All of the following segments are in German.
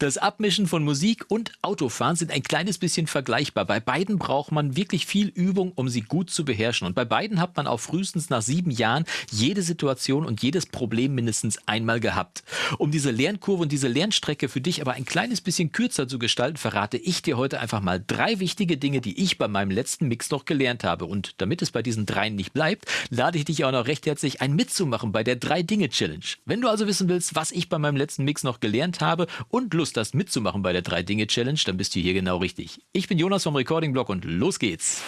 Das Abmischen von Musik und Autofahren sind ein kleines bisschen vergleichbar. Bei beiden braucht man wirklich viel Übung, um sie gut zu beherrschen. Und bei beiden hat man auch frühestens nach sieben Jahren jede Situation und jedes Problem mindestens einmal gehabt. Um diese Lernkurve und diese Lernstrecke für dich aber ein kleines bisschen kürzer zu gestalten, verrate ich dir heute einfach mal drei wichtige Dinge, die ich bei meinem letzten Mix noch gelernt habe. Und damit es bei diesen dreien nicht bleibt, lade ich dich auch noch recht herzlich ein mitzumachen bei der Drei-Dinge-Challenge. Wenn du also wissen willst, was ich bei meinem letzten Mix noch gelernt habe und Lust Lust hast mitzumachen bei der 3-Dinge-Challenge, dann bist du hier genau richtig. Ich bin Jonas vom Recording Blog und los geht's.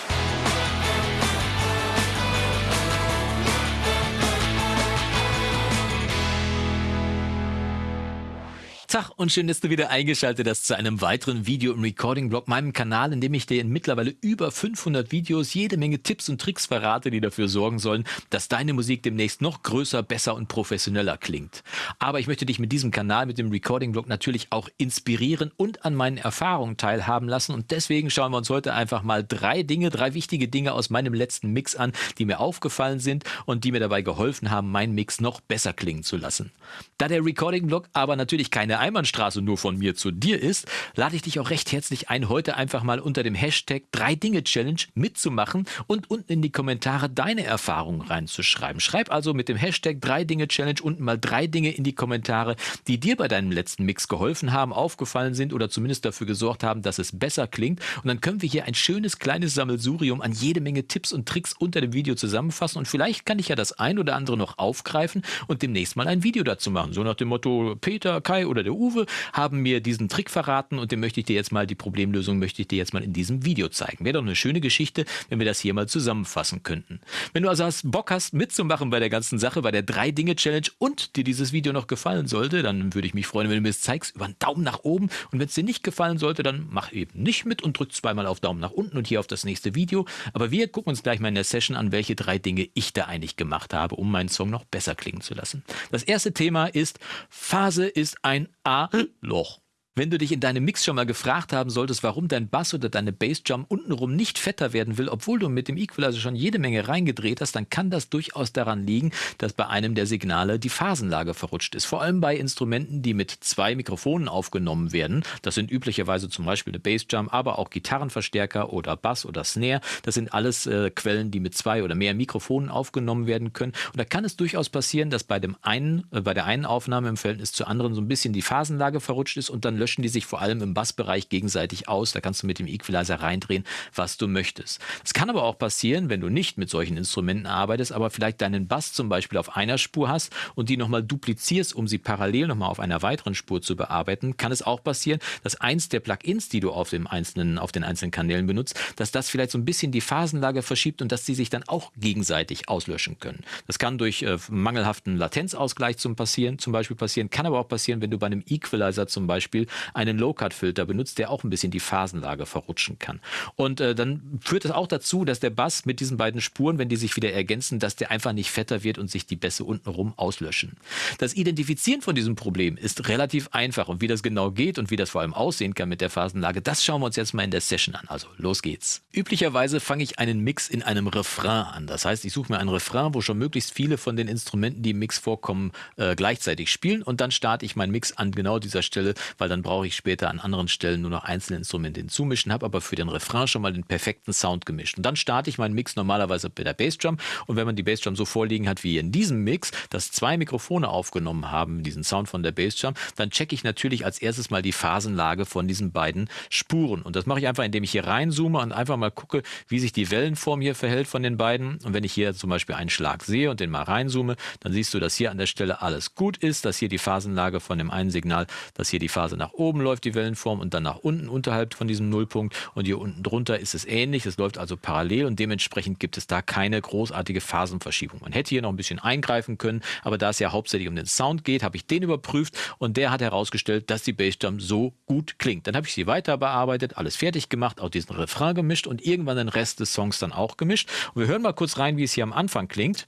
Tag und schön, dass du wieder eingeschaltet hast zu einem weiteren Video im Recording-Blog, meinem Kanal, in dem ich dir in mittlerweile über 500 Videos jede Menge Tipps und Tricks verrate, die dafür sorgen sollen, dass deine Musik demnächst noch größer, besser und professioneller klingt. Aber ich möchte dich mit diesem Kanal, mit dem Recording-Blog natürlich auch inspirieren und an meinen Erfahrungen teilhaben lassen und deswegen schauen wir uns heute einfach mal drei Dinge, drei wichtige Dinge aus meinem letzten Mix an, die mir aufgefallen sind und die mir dabei geholfen haben, meinen Mix noch besser klingen zu lassen. Da der Recording-Blog aber natürlich keine Einbahnstraße nur von mir zu dir ist, lade ich dich auch recht herzlich ein, heute einfach mal unter dem Hashtag 3-Dinge-Challenge mitzumachen und unten in die Kommentare deine Erfahrungen reinzuschreiben. Schreib also mit dem Hashtag 3-Dinge-Challenge unten mal drei Dinge in die Kommentare, die dir bei deinem letzten Mix geholfen haben, aufgefallen sind oder zumindest dafür gesorgt haben, dass es besser klingt. Und dann können wir hier ein schönes kleines Sammelsurium an jede Menge Tipps und Tricks unter dem Video zusammenfassen. Und vielleicht kann ich ja das ein oder andere noch aufgreifen und demnächst mal ein Video dazu machen. So nach dem Motto Peter, Kai oder der Uwe haben mir diesen Trick verraten und den möchte ich dir jetzt mal, die Problemlösung möchte ich dir jetzt mal in diesem Video zeigen. Wäre doch eine schöne Geschichte, wenn wir das hier mal zusammenfassen könnten. Wenn du also hast, Bock hast mitzumachen bei der ganzen Sache, bei der Drei-Dinge-Challenge und dir dieses Video noch gefallen sollte, dann würde ich mich freuen, wenn du mir es zeigst, über einen Daumen nach oben. Und wenn es dir nicht gefallen sollte, dann mach eben nicht mit und drück zweimal auf Daumen nach unten und hier auf das nächste Video. Aber wir gucken uns gleich mal in der Session an, welche drei Dinge ich da eigentlich gemacht habe, um meinen Song noch besser klingen zu lassen. Das erste Thema ist, Phase ist ein A-Loch. Wenn du dich in deinem Mix schon mal gefragt haben solltest, warum dein Bass oder deine Bassdrum untenrum nicht fetter werden will, obwohl du mit dem Equalizer schon jede Menge reingedreht hast, dann kann das durchaus daran liegen, dass bei einem der Signale die Phasenlage verrutscht ist. Vor allem bei Instrumenten, die mit zwei Mikrofonen aufgenommen werden. Das sind üblicherweise zum Beispiel eine Bassdrum, aber auch Gitarrenverstärker oder Bass oder Snare. Das sind alles äh, Quellen, die mit zwei oder mehr Mikrofonen aufgenommen werden können. Und da kann es durchaus passieren, dass bei dem einen, äh, bei der einen Aufnahme im Verhältnis zur anderen so ein bisschen die Phasenlage verrutscht ist und dann löschen die sich vor allem im Bassbereich gegenseitig aus. Da kannst du mit dem Equalizer reindrehen, was du möchtest. Es kann aber auch passieren, wenn du nicht mit solchen Instrumenten arbeitest, aber vielleicht deinen Bass zum Beispiel auf einer Spur hast und die nochmal duplizierst, um sie parallel nochmal auf einer weiteren Spur zu bearbeiten, kann es auch passieren, dass eins der Plugins, die du auf, dem einzelnen, auf den einzelnen Kanälen benutzt, dass das vielleicht so ein bisschen die Phasenlage verschiebt und dass sie sich dann auch gegenseitig auslöschen können. Das kann durch äh, mangelhaften Latenzausgleich zum, passieren, zum Beispiel passieren, kann aber auch passieren, wenn du bei einem Equalizer zum Beispiel einen Low-Cut-Filter benutzt, der auch ein bisschen die Phasenlage verrutschen kann. Und äh, dann führt es auch dazu, dass der Bass mit diesen beiden Spuren, wenn die sich wieder ergänzen, dass der einfach nicht fetter wird und sich die Bässe untenrum auslöschen. Das Identifizieren von diesem Problem ist relativ einfach und wie das genau geht und wie das vor allem aussehen kann mit der Phasenlage, das schauen wir uns jetzt mal in der Session an. Also los geht's. Üblicherweise fange ich einen Mix in einem Refrain an. Das heißt, ich suche mir einen Refrain, wo schon möglichst viele von den Instrumenten, die im Mix vorkommen, äh, gleichzeitig spielen und dann starte ich meinen Mix an genau dieser Stelle, weil dann brauche ich später an anderen Stellen nur noch einzelne Instrumente hinzumischen, habe aber für den Refrain schon mal den perfekten Sound gemischt. Und dann starte ich meinen Mix normalerweise mit der Bassdrum und wenn man die Bassdrum so vorliegen hat wie in diesem Mix, dass zwei Mikrofone aufgenommen haben, diesen Sound von der Bassdrum, dann checke ich natürlich als erstes mal die Phasenlage von diesen beiden Spuren. Und das mache ich einfach, indem ich hier reinzoome und einfach mal gucke, wie sich die Wellenform hier verhält von den beiden. Und wenn ich hier zum Beispiel einen Schlag sehe und den mal reinzoome, dann siehst du, dass hier an der Stelle alles gut ist, dass hier die Phasenlage von dem einen Signal, dass hier die Phase nach oben läuft, die Wellenform, und dann nach unten unterhalb von diesem Nullpunkt. Und hier unten drunter ist es ähnlich. Es läuft also parallel und dementsprechend gibt es da keine großartige Phasenverschiebung. Man hätte hier noch ein bisschen eingreifen können, aber da es ja hauptsächlich um den Sound geht, habe ich den überprüft und der hat herausgestellt, dass die Bassdrum so gut klingt. Dann habe ich sie weiter bearbeitet, alles fertig gemacht, auch diesen Refrain gemischt und irgendwann den Rest des Songs dann auch gemischt. Und wir hören mal kurz rein, wie es hier am Anfang klingt.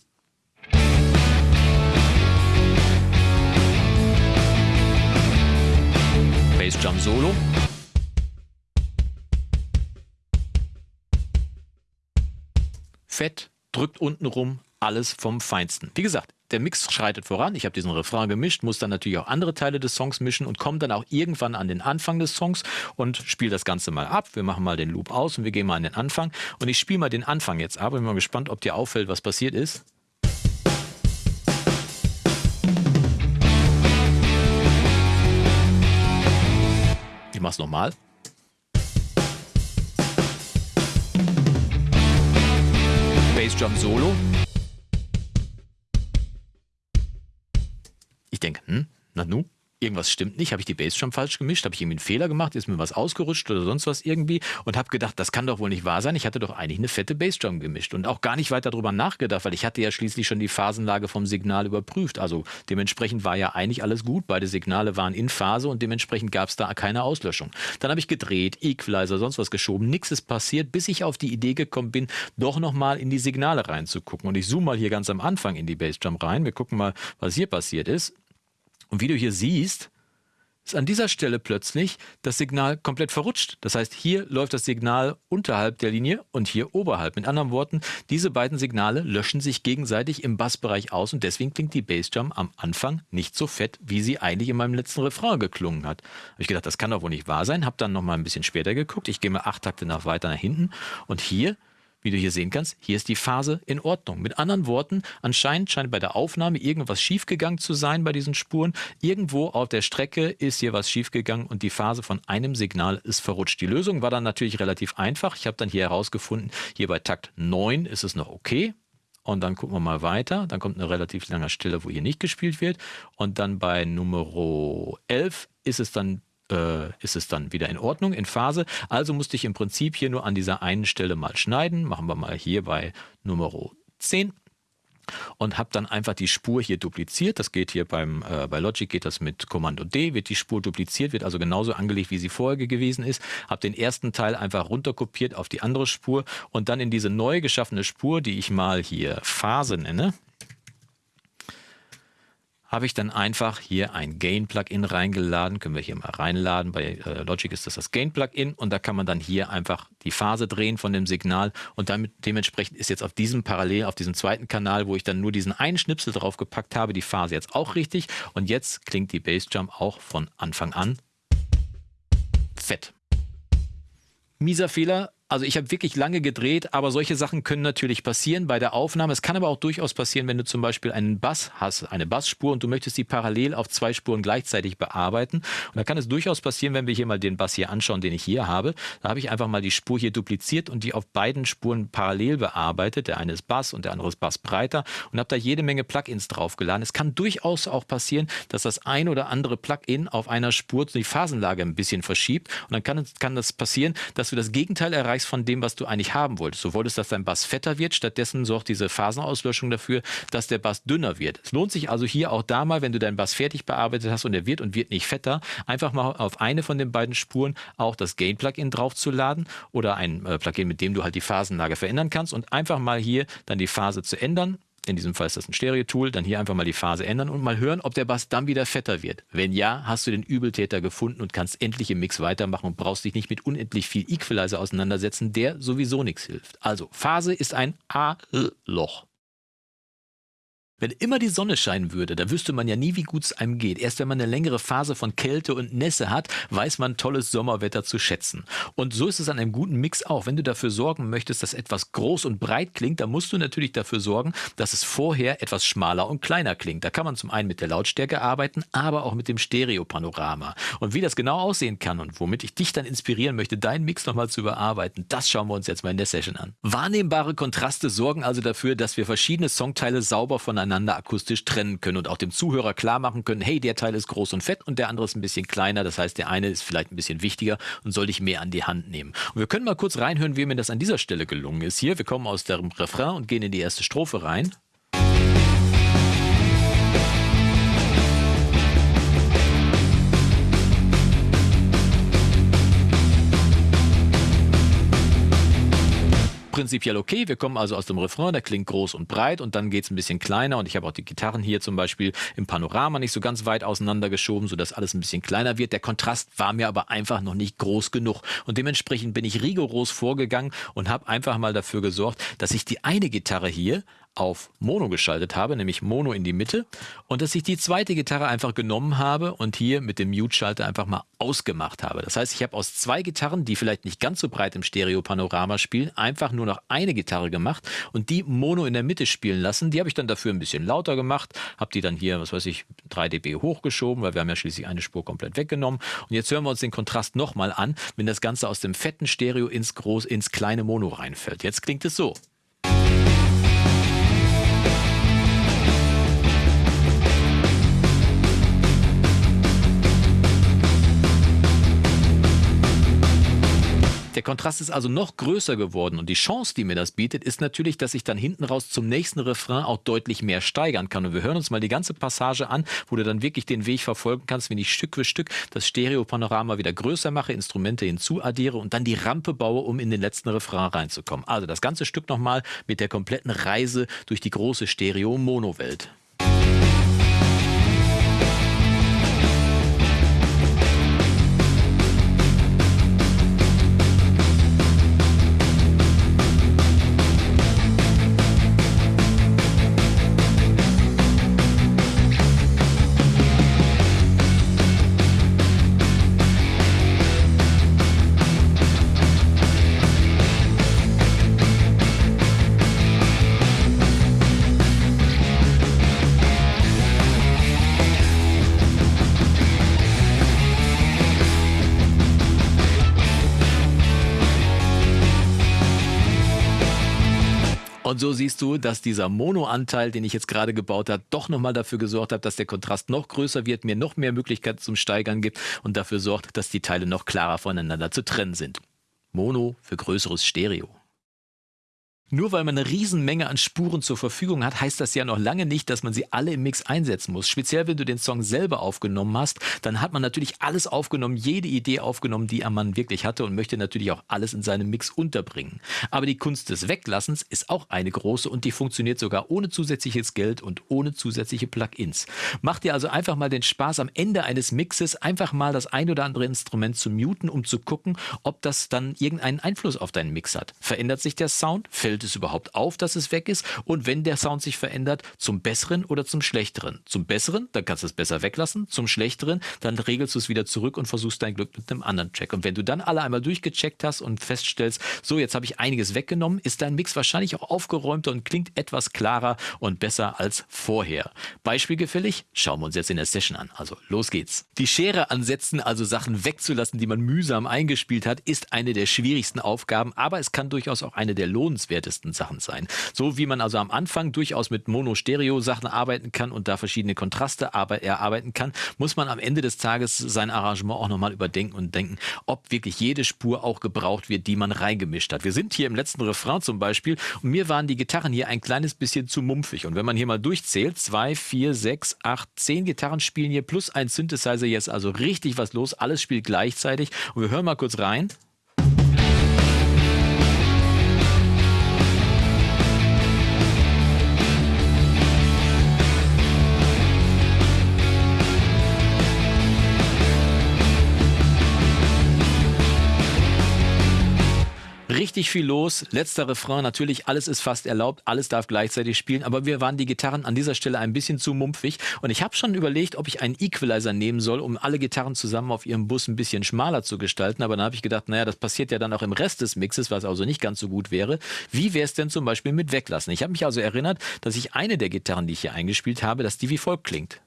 Bass Drum Solo. Fett, drückt unten rum, alles vom Feinsten. Wie gesagt, der Mix schreitet voran. Ich habe diesen Refrain gemischt, muss dann natürlich auch andere Teile des Songs mischen und komme dann auch irgendwann an den Anfang des Songs und spiele das Ganze mal ab. Wir machen mal den Loop aus und wir gehen mal an den Anfang. Und ich spiele mal den Anfang jetzt ab. Ich bin mal gespannt, ob dir auffällt, was passiert ist. Ich mach's nochmal. Bassdrum Solo. Ich denke, hm, na nu, irgendwas stimmt nicht, habe ich die Bassdrum falsch gemischt, habe ich irgendwie einen Fehler gemacht, ist mir was ausgerutscht oder sonst was irgendwie und habe gedacht, das kann doch wohl nicht wahr sein. Ich hatte doch eigentlich eine fette Bassdrum gemischt und auch gar nicht weiter darüber nachgedacht, weil ich hatte ja schließlich schon die Phasenlage vom Signal überprüft. Also dementsprechend war ja eigentlich alles gut. Beide Signale waren in Phase und dementsprechend gab es da keine Auslöschung. Dann habe ich gedreht, Equalizer, sonst was geschoben, nichts ist passiert, bis ich auf die Idee gekommen bin, doch nochmal in die Signale reinzugucken. Und ich zoome mal hier ganz am Anfang in die Bassdrum rein. Wir gucken mal, was hier passiert ist. Und wie du hier siehst, ist an dieser Stelle plötzlich das Signal komplett verrutscht. Das heißt, hier läuft das Signal unterhalb der Linie und hier oberhalb. Mit anderen Worten, diese beiden Signale löschen sich gegenseitig im Bassbereich aus und deswegen klingt die Bassdrum am Anfang nicht so fett, wie sie eigentlich in meinem letzten Refrain geklungen hat. Habe ich gedacht, das kann doch wohl nicht wahr sein. Habe dann noch mal ein bisschen später geguckt. Ich gehe mal acht Takte nach weiter nach hinten und hier wie du hier sehen kannst, hier ist die Phase in Ordnung. Mit anderen Worten, anscheinend scheint bei der Aufnahme irgendwas schiefgegangen zu sein bei diesen Spuren. Irgendwo auf der Strecke ist hier was schiefgegangen und die Phase von einem Signal ist verrutscht. Die Lösung war dann natürlich relativ einfach. Ich habe dann hier herausgefunden, hier bei Takt 9 ist es noch okay. Und dann gucken wir mal weiter. Dann kommt eine relativ lange Stelle, wo hier nicht gespielt wird. Und dann bei Nummer 11 ist es dann äh, ist es dann wieder in Ordnung, in Phase. Also musste ich im Prinzip hier nur an dieser einen Stelle mal schneiden. Machen wir mal hier bei Nummer 10 und habe dann einfach die Spur hier dupliziert. Das geht hier beim äh, bei Logic geht das mit Kommando D, wird die Spur dupliziert, wird also genauso angelegt, wie sie vorher gewesen ist. Habe den ersten Teil einfach runterkopiert auf die andere Spur und dann in diese neu geschaffene Spur, die ich mal hier Phase nenne, habe ich dann einfach hier ein Gain-Plugin reingeladen. Können wir hier mal reinladen. Bei äh, Logic ist das das Gain-Plugin und da kann man dann hier einfach die Phase drehen von dem Signal und damit dementsprechend ist jetzt auf diesem parallel, auf diesem zweiten Kanal, wo ich dann nur diesen einen Schnipsel drauf gepackt habe, die Phase jetzt auch richtig und jetzt klingt die Bassdrum auch von Anfang an fett. Mieser Fehler, also ich habe wirklich lange gedreht, aber solche Sachen können natürlich passieren bei der Aufnahme. Es kann aber auch durchaus passieren, wenn du zum Beispiel einen Bass hast, eine Bassspur und du möchtest die parallel auf zwei Spuren gleichzeitig bearbeiten. Und da kann es durchaus passieren, wenn wir hier mal den Bass hier anschauen, den ich hier habe. Da habe ich einfach mal die Spur hier dupliziert und die auf beiden Spuren parallel bearbeitet. Der eine ist Bass und der andere ist Bass breiter und habe da jede Menge Plugins draufgeladen. Es kann durchaus auch passieren, dass das ein oder andere Plugin auf einer Spur die Phasenlage ein bisschen verschiebt. Und dann kann, kann das passieren, dass du das Gegenteil erreichst erreichst von dem, was du eigentlich haben wolltest. Du wolltest, dass dein Bass fetter wird, stattdessen sorgt diese Phasenauslöschung dafür, dass der Bass dünner wird. Es lohnt sich also hier auch da mal, wenn du deinen Bass fertig bearbeitet hast und er wird und wird nicht fetter, einfach mal auf eine von den beiden Spuren auch das Gain-Plugin draufzuladen oder ein äh, Plugin, mit dem du halt die Phasenlage verändern kannst und einfach mal hier dann die Phase zu ändern in diesem Fall ist das ein Stereo-Tool, dann hier einfach mal die Phase ändern und mal hören, ob der Bass dann wieder fetter wird. Wenn ja, hast du den Übeltäter gefunden und kannst endlich im Mix weitermachen und brauchst dich nicht mit unendlich viel Equalizer auseinandersetzen, der sowieso nichts hilft. Also, Phase ist ein A-Loch. Wenn immer die Sonne scheinen würde, da wüsste man ja nie, wie gut es einem geht. Erst wenn man eine längere Phase von Kälte und Nässe hat, weiß man tolles Sommerwetter zu schätzen. Und so ist es an einem guten Mix auch. Wenn du dafür sorgen möchtest, dass etwas groß und breit klingt, dann musst du natürlich dafür sorgen, dass es vorher etwas schmaler und kleiner klingt. Da kann man zum einen mit der Lautstärke arbeiten, aber auch mit dem Stereopanorama. Und wie das genau aussehen kann und womit ich dich dann inspirieren möchte, deinen Mix nochmal zu überarbeiten, das schauen wir uns jetzt mal in der Session an. Wahrnehmbare Kontraste sorgen also dafür, dass wir verschiedene Songteile sauber voneinander voneinander akustisch trennen können und auch dem Zuhörer klar machen können, hey, der Teil ist groß und fett und der andere ist ein bisschen kleiner. Das heißt, der eine ist vielleicht ein bisschen wichtiger und soll dich mehr an die Hand nehmen. Und wir können mal kurz reinhören, wie mir das an dieser Stelle gelungen ist. Hier, wir kommen aus dem Refrain und gehen in die erste Strophe rein. Prinzipiell okay. Wir kommen also aus dem Refrain, der klingt groß und breit und dann geht es ein bisschen kleiner und ich habe auch die Gitarren hier zum Beispiel im Panorama nicht so ganz weit auseinandergeschoben, sodass alles ein bisschen kleiner wird. Der Kontrast war mir aber einfach noch nicht groß genug und dementsprechend bin ich rigoros vorgegangen und habe einfach mal dafür gesorgt, dass ich die eine Gitarre hier auf Mono geschaltet habe, nämlich Mono in die Mitte und dass ich die zweite Gitarre einfach genommen habe und hier mit dem Mute-Schalter einfach mal ausgemacht habe. Das heißt, ich habe aus zwei Gitarren, die vielleicht nicht ganz so breit im Stereo-Panorama spielen, einfach nur noch eine Gitarre gemacht und die Mono in der Mitte spielen lassen. Die habe ich dann dafür ein bisschen lauter gemacht, habe die dann hier, was weiß ich, 3 dB hochgeschoben, weil wir haben ja schließlich eine Spur komplett weggenommen. Und jetzt hören wir uns den Kontrast nochmal an, wenn das Ganze aus dem fetten Stereo ins, groß, ins kleine Mono reinfällt. Jetzt klingt es so. Der Kontrast ist also noch größer geworden und die Chance, die mir das bietet, ist natürlich, dass ich dann hinten raus zum nächsten Refrain auch deutlich mehr steigern kann. Und wir hören uns mal die ganze Passage an, wo du dann wirklich den Weg verfolgen kannst, wenn ich Stück für Stück das Stereopanorama wieder größer mache, Instrumente hinzuaddiere und dann die Rampe baue, um in den letzten Refrain reinzukommen. Also das ganze Stück nochmal mit der kompletten Reise durch die große Stereo-Mono-Welt. Und so siehst du, dass dieser Mono-Anteil, den ich jetzt gerade gebaut habe, doch nochmal dafür gesorgt hat, dass der Kontrast noch größer wird, mir noch mehr Möglichkeiten zum Steigern gibt und dafür sorgt, dass die Teile noch klarer voneinander zu trennen sind. Mono für größeres Stereo. Nur weil man eine Riesenmenge an Spuren zur Verfügung hat, heißt das ja noch lange nicht, dass man sie alle im Mix einsetzen muss. Speziell wenn du den Song selber aufgenommen hast, dann hat man natürlich alles aufgenommen, jede Idee aufgenommen, die ein Mann wirklich hatte und möchte natürlich auch alles in seinem Mix unterbringen. Aber die Kunst des Weglassens ist auch eine große und die funktioniert sogar ohne zusätzliches Geld und ohne zusätzliche Plugins. Mach dir also einfach mal den Spaß am Ende eines Mixes, einfach mal das ein oder andere Instrument zu muten, um zu gucken, ob das dann irgendeinen Einfluss auf deinen Mix hat. Verändert sich der Sound? Fällt fällt es überhaupt auf, dass es weg ist? Und wenn der Sound sich verändert, zum Besseren oder zum Schlechteren? Zum Besseren, dann kannst du es besser weglassen. Zum Schlechteren, dann regelst du es wieder zurück und versuchst dein Glück mit einem anderen Track. Und wenn du dann alle einmal durchgecheckt hast und feststellst, so, jetzt habe ich einiges weggenommen, ist dein Mix wahrscheinlich auch aufgeräumter und klingt etwas klarer und besser als vorher. Beispielgefällig? Schauen wir uns jetzt in der Session an. Also, los geht's. Die Schere ansetzen, also Sachen wegzulassen, die man mühsam eingespielt hat, ist eine der schwierigsten Aufgaben, aber es kann durchaus auch eine der lohnenswertesten interessantesten Sachen sein. So wie man also am Anfang durchaus mit Mono-Stereo-Sachen arbeiten kann und da verschiedene Kontraste erarbeiten kann, muss man am Ende des Tages sein Arrangement auch nochmal überdenken und denken, ob wirklich jede Spur auch gebraucht wird, die man reingemischt hat. Wir sind hier im letzten Refrain zum Beispiel und mir waren die Gitarren hier ein kleines bisschen zu mumpfig. Und wenn man hier mal durchzählt, zwei, vier, sechs, acht, zehn Gitarren spielen hier plus ein Synthesizer jetzt also richtig was los. Alles spielt gleichzeitig. Und wir hören mal kurz rein. Richtig viel los. Letzter Refrain, natürlich, alles ist fast erlaubt, alles darf gleichzeitig spielen, aber wir waren die Gitarren an dieser Stelle ein bisschen zu mumpfig und ich habe schon überlegt, ob ich einen Equalizer nehmen soll, um alle Gitarren zusammen auf ihrem Bus ein bisschen schmaler zu gestalten, aber dann habe ich gedacht, naja, das passiert ja dann auch im Rest des Mixes, was also nicht ganz so gut wäre. Wie wäre es denn zum Beispiel mit Weglassen? Ich habe mich also erinnert, dass ich eine der Gitarren, die ich hier eingespielt habe, dass die wie folgt klingt.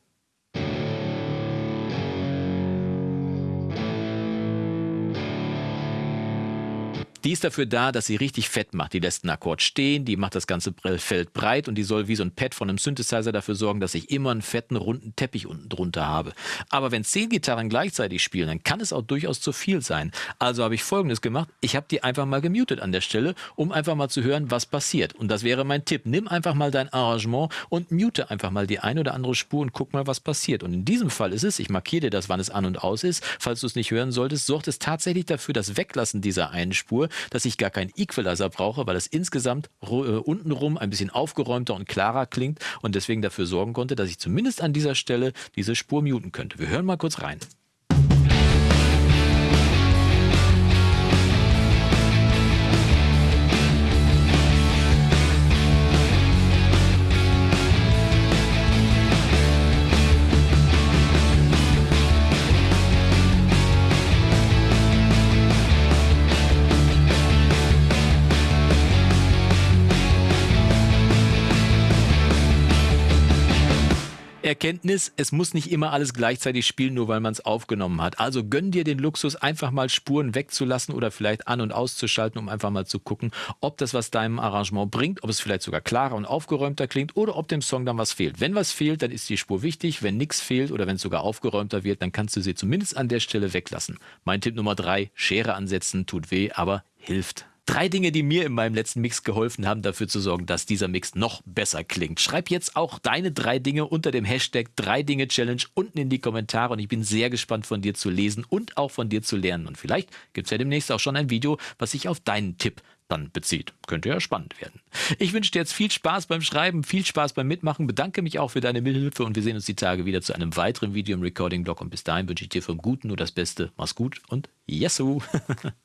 Die ist dafür da, dass sie richtig fett macht. Die lässt einen Akkord stehen, die macht das ganze Feld breit und die soll wie so ein Pad von einem Synthesizer dafür sorgen, dass ich immer einen fetten, runden Teppich unten drunter habe. Aber wenn zehn Gitarren gleichzeitig spielen, dann kann es auch durchaus zu viel sein. Also habe ich folgendes gemacht. Ich habe die einfach mal gemutet an der Stelle, um einfach mal zu hören, was passiert. Und das wäre mein Tipp. Nimm einfach mal dein Arrangement und mute einfach mal die eine oder andere Spur und guck mal, was passiert. Und in diesem Fall ist es, ich markiere dir das, wann es an und aus ist, falls du es nicht hören solltest, sorgt es tatsächlich dafür, das Weglassen dieser einen Spur dass ich gar keinen Equalizer brauche, weil es insgesamt äh, untenrum ein bisschen aufgeräumter und klarer klingt und deswegen dafür sorgen konnte, dass ich zumindest an dieser Stelle diese Spur muten könnte. Wir hören mal kurz rein. Erkenntnis, es muss nicht immer alles gleichzeitig spielen, nur weil man es aufgenommen hat. Also gönn dir den Luxus, einfach mal Spuren wegzulassen oder vielleicht an- und auszuschalten, um einfach mal zu gucken, ob das was deinem Arrangement bringt, ob es vielleicht sogar klarer und aufgeräumter klingt oder ob dem Song dann was fehlt. Wenn was fehlt, dann ist die Spur wichtig. Wenn nichts fehlt oder wenn es sogar aufgeräumter wird, dann kannst du sie zumindest an der Stelle weglassen. Mein Tipp Nummer drei, Schere ansetzen, tut weh, aber hilft. Drei Dinge, die mir in meinem letzten Mix geholfen haben, dafür zu sorgen, dass dieser Mix noch besser klingt. Schreib jetzt auch deine drei Dinge unter dem Hashtag 3 Dinge Challenge unten in die Kommentare und ich bin sehr gespannt von dir zu lesen und auch von dir zu lernen. Und vielleicht gibt es ja demnächst auch schon ein Video, was sich auf deinen Tipp dann bezieht. Könnte ja spannend werden. Ich wünsche dir jetzt viel Spaß beim Schreiben, viel Spaß beim Mitmachen, bedanke mich auch für deine Mithilfe und wir sehen uns die Tage wieder zu einem weiteren Video im Recording-Blog und bis dahin wünsche ich dir vom Guten nur das Beste. Mach's gut und Yesu!